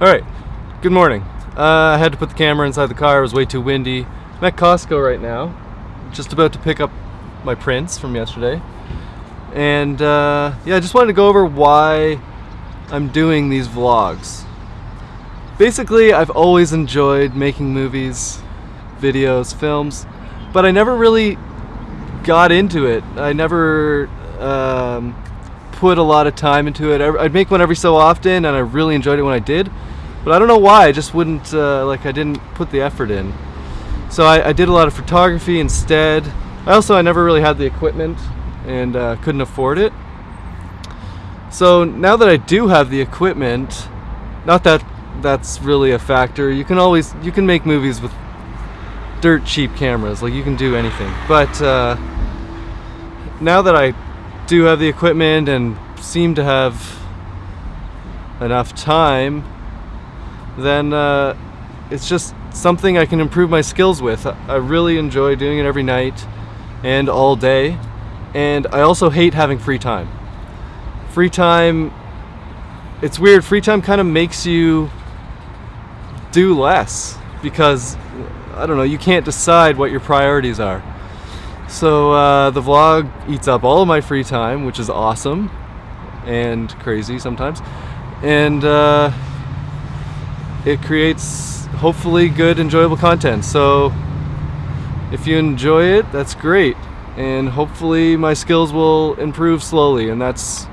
Alright, good morning. Uh, I had to put the camera inside the car, it was way too windy. I'm at Costco right now, just about to pick up my prints from yesterday. And uh, yeah, I just wanted to go over why I'm doing these vlogs. Basically, I've always enjoyed making movies, videos, films, but I never really got into it. I never um, put a lot of time into it. I'd make one every so often, and I really enjoyed it when I did. But I don't know why. I just wouldn't uh, like. I didn't put the effort in. So I, I, did a lot of photography instead. I also I never really had the equipment and uh, couldn't afford it. So now that I do have the equipment, not that that's really a factor. You can always you can make movies with dirt cheap cameras. Like you can do anything. But uh, now that I do have the equipment and seem to have enough time, then uh, it's just something I can improve my skills with. I really enjoy doing it every night and all day. And I also hate having free time. Free time, it's weird, free time kind of makes you do less because, I don't know, you can't decide what your priorities are. So uh, the vlog eats up all of my free time, which is awesome and crazy sometimes. And uh, it creates hopefully good, enjoyable content. So if you enjoy it, that's great. And hopefully my skills will improve slowly, and that's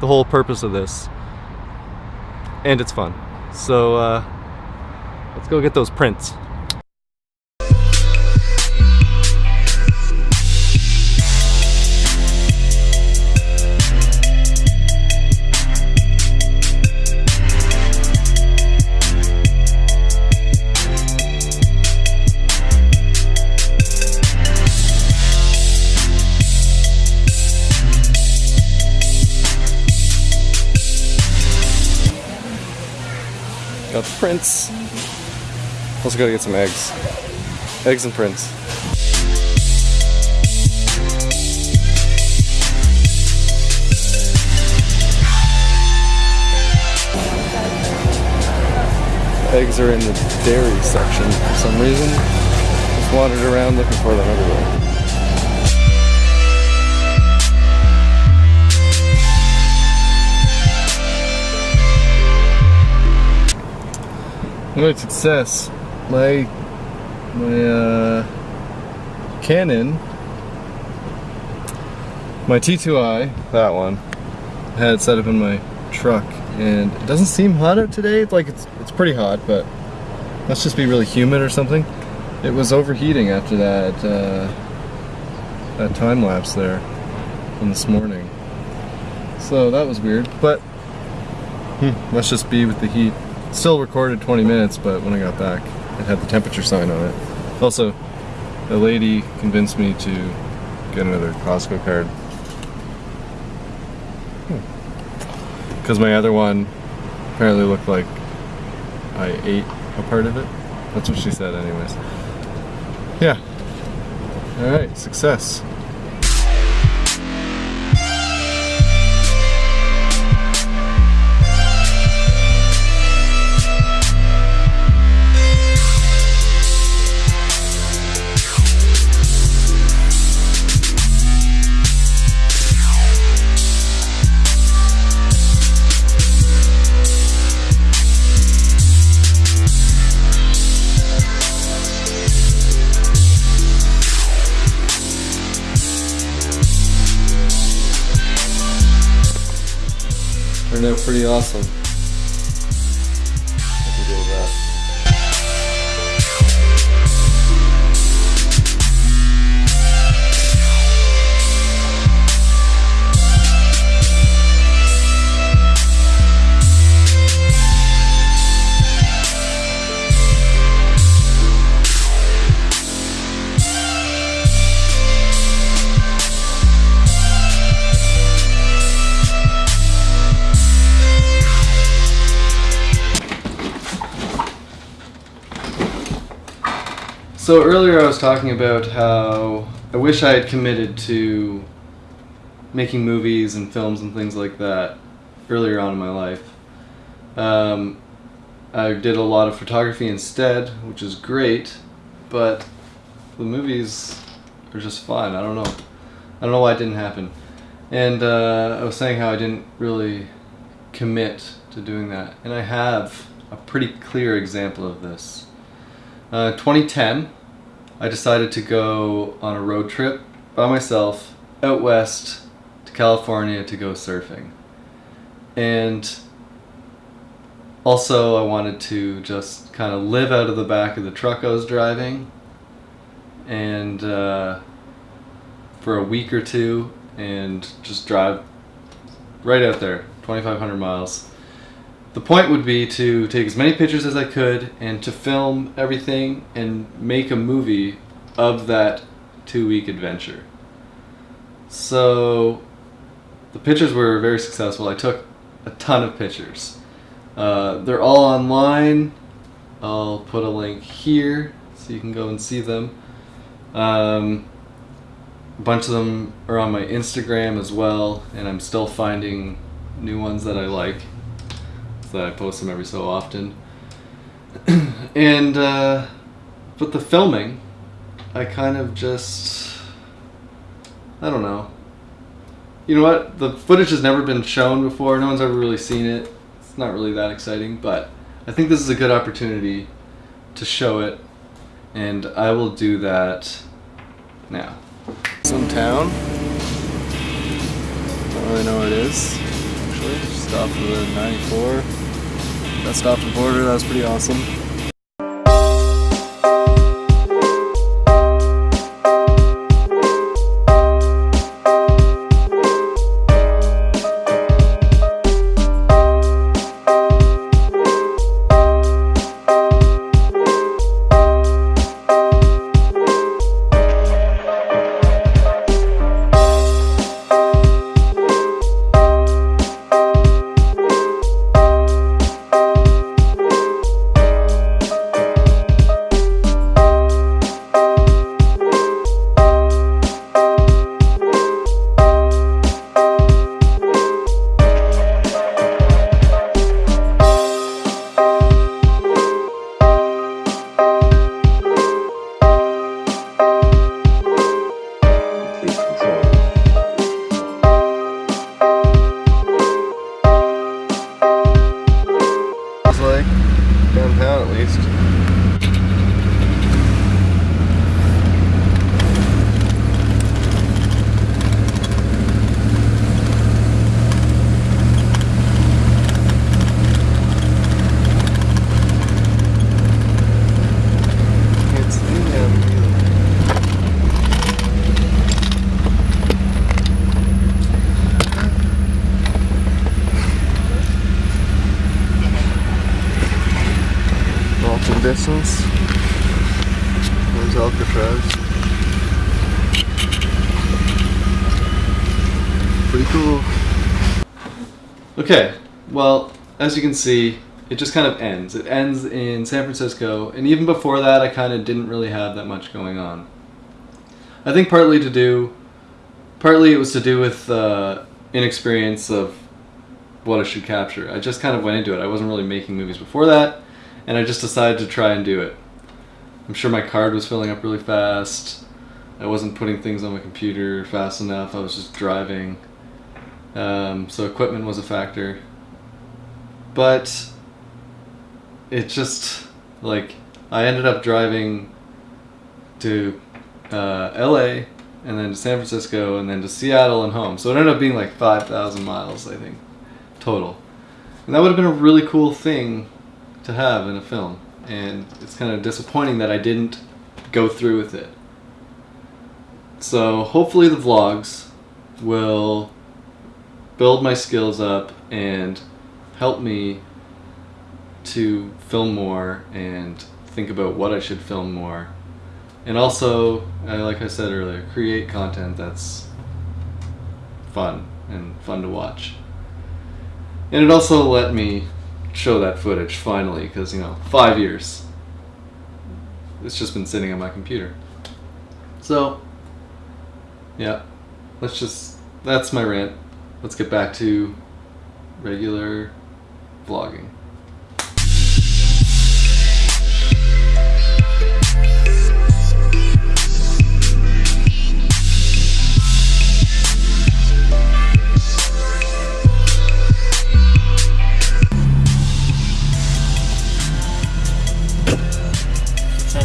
the whole purpose of this. And it's fun. So uh, let's go get those prints. Also gotta get some eggs. Eggs and prints. Eggs are in the dairy section for some reason. Just wandered around looking for them everywhere. What success. My my uh, Canon, my T2i, that one, I had it set up in my truck, and it doesn't seem hot out today. It's like it's it's pretty hot, but must just be really humid or something. It was overheating after that uh, that time lapse there from this morning. So that was weird, but hmm, must just be with the heat still recorded 20 minutes, but when I got back, it had the temperature sign on it. Also, a lady convinced me to get another Costco card. Because hmm. my other one apparently looked like I ate a part of it. That's what she said anyways. Yeah. Alright, success. Pretty awesome. So earlier I was talking about how I wish I had committed to making movies and films and things like that earlier on in my life. Um, I did a lot of photography instead, which is great, but the movies are just fun. I don't know. I don't know why it didn't happen. And uh, I was saying how I didn't really commit to doing that. And I have a pretty clear example of this. Uh, 2010, I decided to go on a road trip by myself out west to California to go surfing. And also I wanted to just kind of live out of the back of the truck I was driving and uh, for a week or two and just drive right out there 2500 miles the point would be to take as many pictures as I could and to film everything and make a movie of that two week adventure. So the pictures were very successful. I took a ton of pictures. Uh, they're all online. I'll put a link here so you can go and see them. Um, a bunch of them are on my Instagram as well, and I'm still finding new ones that I like. That I post them every so often. and, uh, but the filming, I kind of just, I don't know. You know what? The footage has never been shown before. No one's ever really seen it. It's not really that exciting, but I think this is a good opportunity to show it and I will do that now. Some town. Don't really know where it is, actually. Just off of the 94. That's stopped the border, that was pretty awesome. Pretty cool. Okay, well, as you can see, it just kind of ends. It ends in San Francisco, and even before that, I kind of didn't really have that much going on. I think partly to do, partly it was to do with uh, inexperience of what I should capture. I just kind of went into it. I wasn't really making movies before that and I just decided to try and do it. I'm sure my card was filling up really fast. I wasn't putting things on my computer fast enough. I was just driving. Um, so equipment was a factor. But it just, like, I ended up driving to uh, LA and then to San Francisco and then to Seattle and home. So it ended up being like 5,000 miles, I think, total. And that would have been a really cool thing to have in a film. And it's kind of disappointing that I didn't go through with it. So hopefully the vlogs will build my skills up and help me to film more and think about what I should film more. And also, uh, like I said earlier, create content that's fun and fun to watch. And it also let me show that footage finally because you know five years it's just been sitting on my computer so yeah let's just that's my rant let's get back to regular vlogging.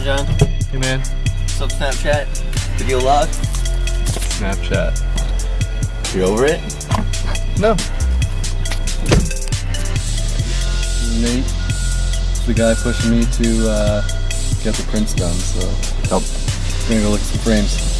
John. Hey man. What's up Snapchat? Video log? Snapchat. You over it? No. Nate, the guy pushing me to uh, get the prints done, so Nope. I'm gonna go look at some frames.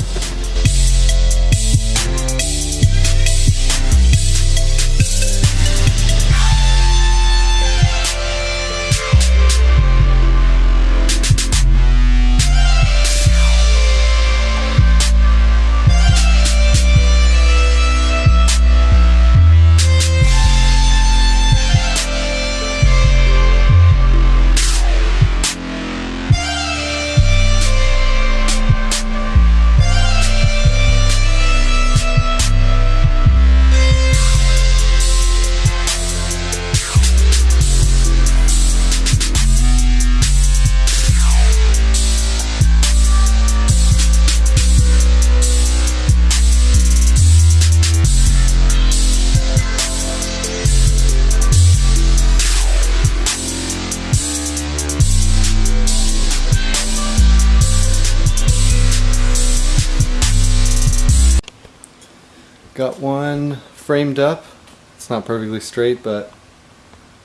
Got one framed up. It's not perfectly straight, but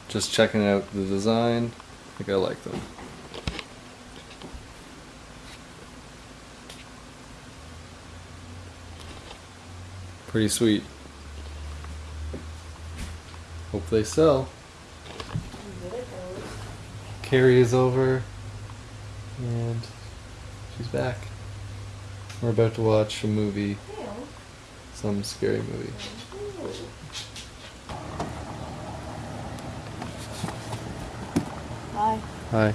just checking out the design. I think I like them. Pretty sweet. Hope they sell. Carrie is over and she's back. We're about to watch a movie some scary movie. Bye. Hi.